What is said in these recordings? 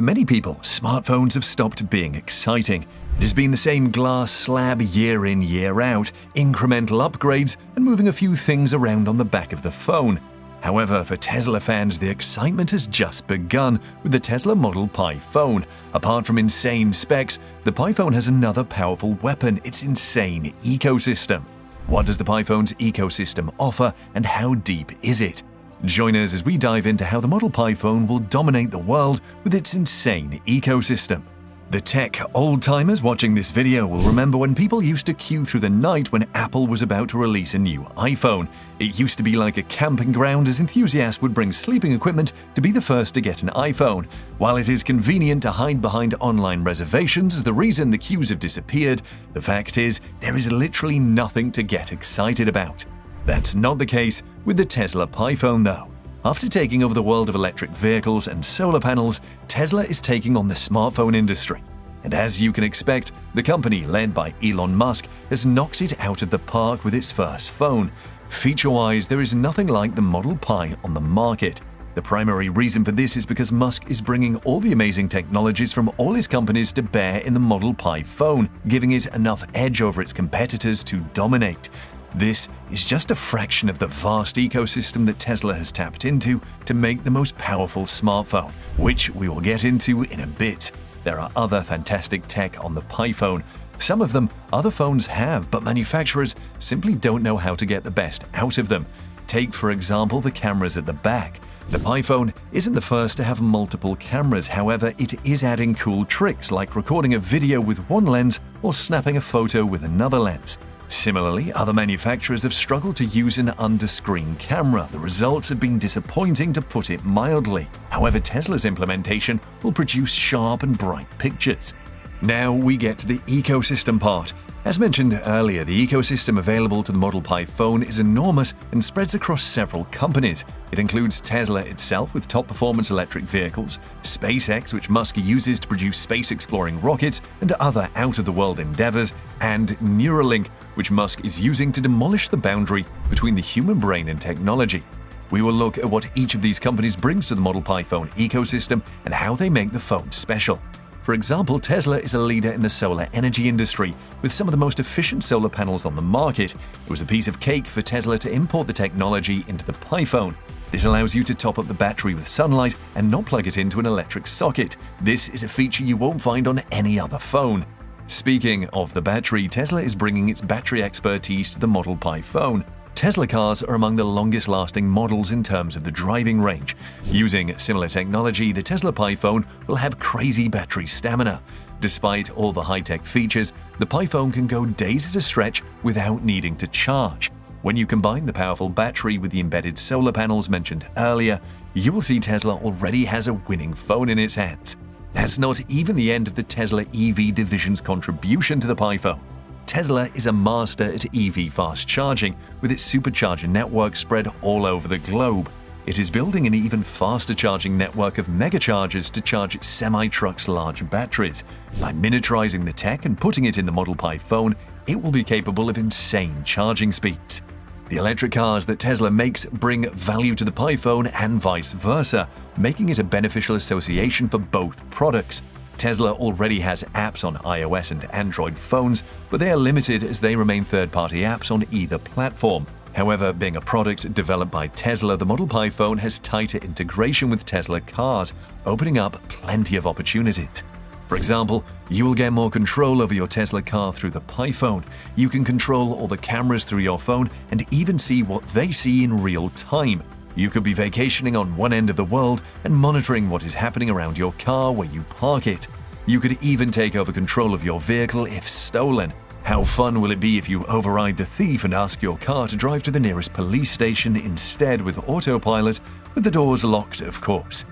For many people, smartphones have stopped being exciting. It has been the same glass slab year in, year out, incremental upgrades, and moving a few things around on the back of the phone. However, for Tesla fans, the excitement has just begun with the Tesla Model Pi phone. Apart from insane specs, the Pi phone has another powerful weapon its insane ecosystem. What does the Pi phone's ecosystem offer, and how deep is it? Join us as we dive into how the Model Pi phone will dominate the world with its insane ecosystem. The tech old-timers watching this video will remember when people used to queue through the night when Apple was about to release a new iPhone. It used to be like a camping ground as enthusiasts would bring sleeping equipment to be the first to get an iPhone. While it is convenient to hide behind online reservations as the reason the queues have disappeared, the fact is there is literally nothing to get excited about. That's not the case with the Tesla Pi phone though. After taking over the world of electric vehicles and solar panels, Tesla is taking on the smartphone industry. And as you can expect, the company led by Elon Musk has knocked it out of the park with its first phone. Feature-wise, there is nothing like the Model Pi on the market. The primary reason for this is because Musk is bringing all the amazing technologies from all his companies to bear in the Model Pi phone, giving it enough edge over its competitors to dominate. This is just a fraction of the vast ecosystem that Tesla has tapped into to make the most powerful smartphone, which we will get into in a bit. There are other fantastic tech on the Pi phone. Some of them other phones have, but manufacturers simply don't know how to get the best out of them. Take, for example, the cameras at the back. The Pi phone isn't the first to have multiple cameras, however, it is adding cool tricks like recording a video with one lens or snapping a photo with another lens. Similarly, other manufacturers have struggled to use an under-screen camera. The results have been disappointing to put it mildly. However, Tesla's implementation will produce sharp and bright pictures. Now we get to the ecosystem part. As mentioned earlier, the ecosystem available to the Model Pi phone is enormous and spreads across several companies. It includes Tesla itself with top-performance electric vehicles, SpaceX which Musk uses to produce space-exploring rockets and other out-of-the-world endeavors, and Neuralink which Musk is using to demolish the boundary between the human brain and technology. We will look at what each of these companies brings to the Model Pi phone ecosystem and how they make the phone special. For example, Tesla is a leader in the solar energy industry, with some of the most efficient solar panels on the market. It was a piece of cake for Tesla to import the technology into the Pi phone. This allows you to top up the battery with sunlight and not plug it into an electric socket. This is a feature you won't find on any other phone. Speaking of the battery, Tesla is bringing its battery expertise to the Model Pi phone. Tesla cars are among the longest-lasting models in terms of the driving range. Using similar technology, the Tesla Pi phone will have crazy battery stamina. Despite all the high-tech features, the Pi phone can go days at a stretch without needing to charge. When you combine the powerful battery with the embedded solar panels mentioned earlier, you will see Tesla already has a winning phone in its hands. That's not even the end of the Tesla EV division's contribution to the Pi phone. Tesla is a master at EV fast charging, with its supercharger network spread all over the globe. It is building an even faster charging network of megachargers to charge its semi-truck's large batteries. By miniaturizing the tech and putting it in the Model Pi phone, it will be capable of insane charging speeds. The electric cars that Tesla makes bring value to the Pi phone and vice versa, making it a beneficial association for both products. Tesla already has apps on iOS and Android phones, but they are limited as they remain third-party apps on either platform. However, being a product developed by Tesla, the Model Pi phone has tighter integration with Tesla cars, opening up plenty of opportunities. For example, you will get more control over your Tesla car through the Pi phone. You can control all the cameras through your phone and even see what they see in real time. You could be vacationing on one end of the world and monitoring what is happening around your car where you park it. You could even take over control of your vehicle if stolen. How fun will it be if you override the thief and ask your car to drive to the nearest police station instead with autopilot, with the doors locked, of course.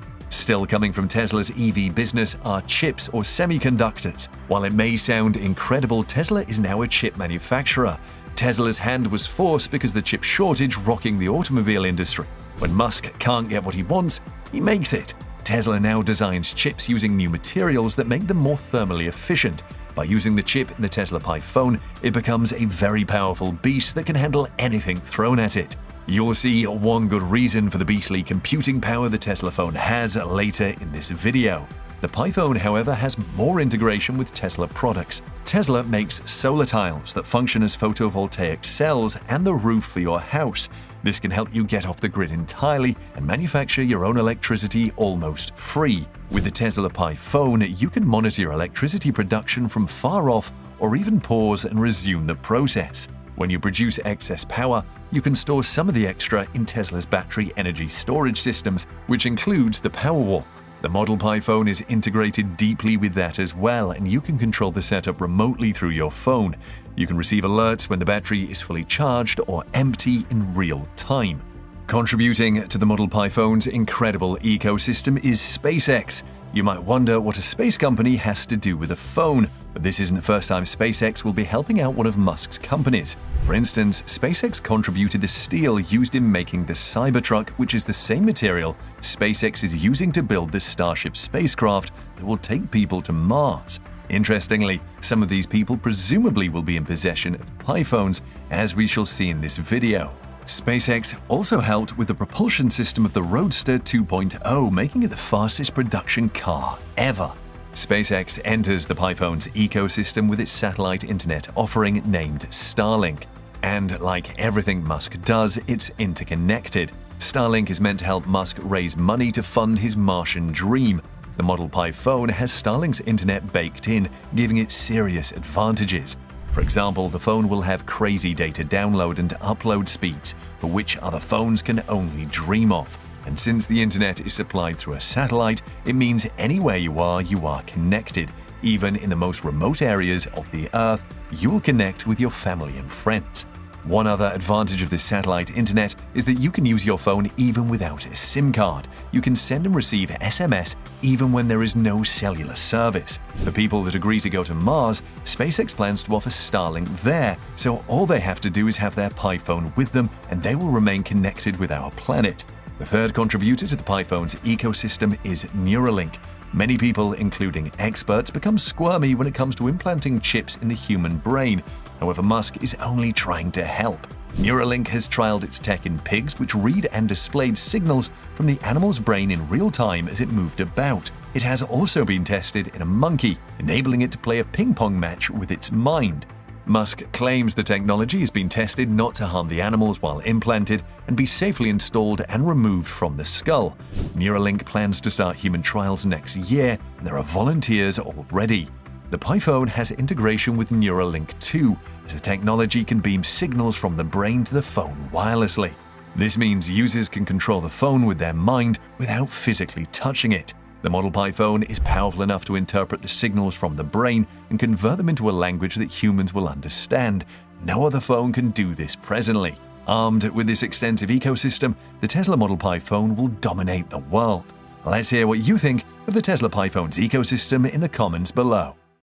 Still coming from Tesla's EV business are chips or semiconductors. While it may sound incredible, Tesla is now a chip manufacturer. Tesla's hand was forced because the chip shortage rocking the automobile industry. When Musk can't get what he wants, he makes it. Tesla now designs chips using new materials that make them more thermally efficient. By using the chip in the Tesla Pi phone, it becomes a very powerful beast that can handle anything thrown at it. You'll see one good reason for the beastly computing power the Tesla phone has later in this video. The PiPhone, however, has more integration with Tesla products. Tesla makes solar tiles that function as photovoltaic cells and the roof for your house. This can help you get off the grid entirely and manufacture your own electricity almost free. With the Tesla Pi phone, you can monitor your electricity production from far off or even pause and resume the process. When you produce excess power, you can store some of the extra in Tesla's battery energy storage systems, which includes the Powerwall. The Model Pi phone is integrated deeply with that as well, and you can control the setup remotely through your phone. You can receive alerts when the battery is fully charged or empty in real time. Contributing to the Model Pi phone's incredible ecosystem is SpaceX. You might wonder what a space company has to do with a phone, but this isn't the first time SpaceX will be helping out one of Musk's companies. For instance, SpaceX contributed the steel used in making the Cybertruck, which is the same material SpaceX is using to build the Starship spacecraft that will take people to Mars. Interestingly, some of these people presumably will be in possession of Pi phones, as we shall see in this video. SpaceX also helped with the propulsion system of the Roadster 2.0, making it the fastest production car ever. SpaceX enters the PiPhone's ecosystem with its satellite internet offering named Starlink. And like everything Musk does, it's interconnected. Starlink is meant to help Musk raise money to fund his Martian dream. The Model Pi phone has Starlink's internet baked in, giving it serious advantages. For example, the phone will have crazy data download and upload speeds for which other phones can only dream of. And since the internet is supplied through a satellite, it means anywhere you are, you are connected. Even in the most remote areas of the Earth, you will connect with your family and friends. One other advantage of this satellite internet is that you can use your phone even without a SIM card. You can send and receive SMS even when there is no cellular service. For people that agree to go to Mars, SpaceX plans to offer Starlink there, so all they have to do is have their Pi phone with them and they will remain connected with our planet. The third contributor to the Pi phone's ecosystem is Neuralink. Many people, including experts, become squirmy when it comes to implanting chips in the human brain, However, Musk is only trying to help. Neuralink has trialed its tech in pigs, which read and displayed signals from the animal's brain in real time as it moved about. It has also been tested in a monkey, enabling it to play a ping pong match with its mind. Musk claims the technology has been tested not to harm the animals while implanted and be safely installed and removed from the skull. Neuralink plans to start human trials next year, and there are volunteers already. The PiPhone has integration with Neuralink 2, as the technology can beam signals from the brain to the phone wirelessly. This means users can control the phone with their mind without physically touching it. The Model Pi phone is powerful enough to interpret the signals from the brain and convert them into a language that humans will understand. No other phone can do this presently. Armed with this extensive ecosystem, the Tesla Model Pi phone will dominate the world. Let's hear what you think of the Tesla Pi phone's ecosystem in the comments below.